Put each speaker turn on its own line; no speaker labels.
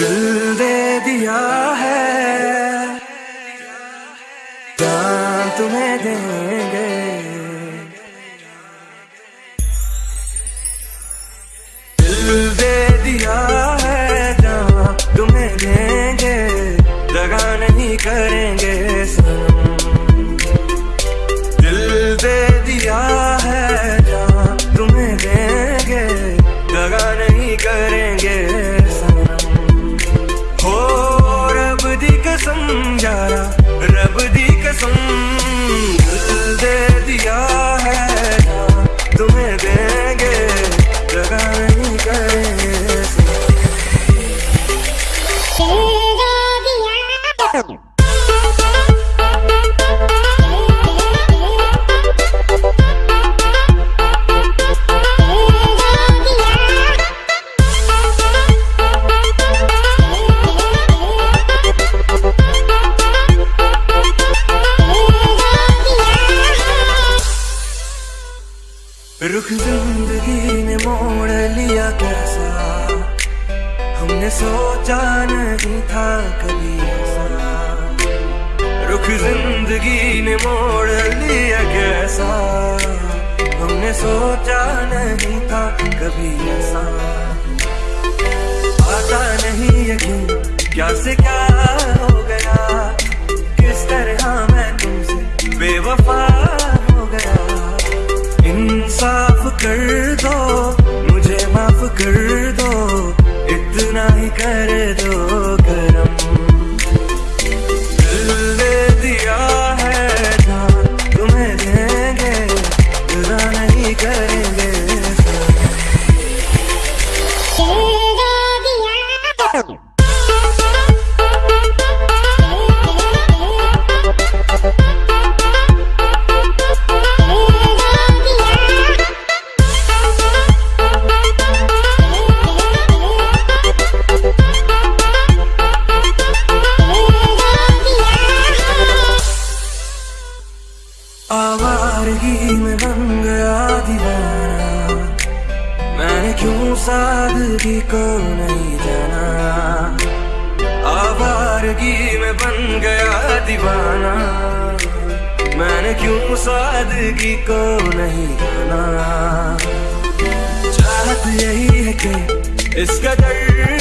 दे दिया है। जान तुम्हें देंगे। यारा रब दी कसम दिल दे दिया है तुम्हें देंगे दगा नहीं करेंगे। ज़िंदगी ने मोड़ लिया कैसा? हमने सोचा नहीं था कभी ऐसा। रुख ज़िंदगी ने मोड़ लिया कैसा? हमने सोचा नहीं था कभी ऐसा। आता नहीं यकीन क्या से क्या मुझे माफ़ कर दो, इतना ही कर दो करम। दे दिया है जान तुम्हें देंगे, जुदा नहीं करेंगे। आवारगी गया दीवाना। मैंने क्यों सादगी को नहीं जाना? आवारगी में बन गया दीवाना। मैंने क्यों सादगी को नहीं जाना? चाहत यही है कि इसका कदर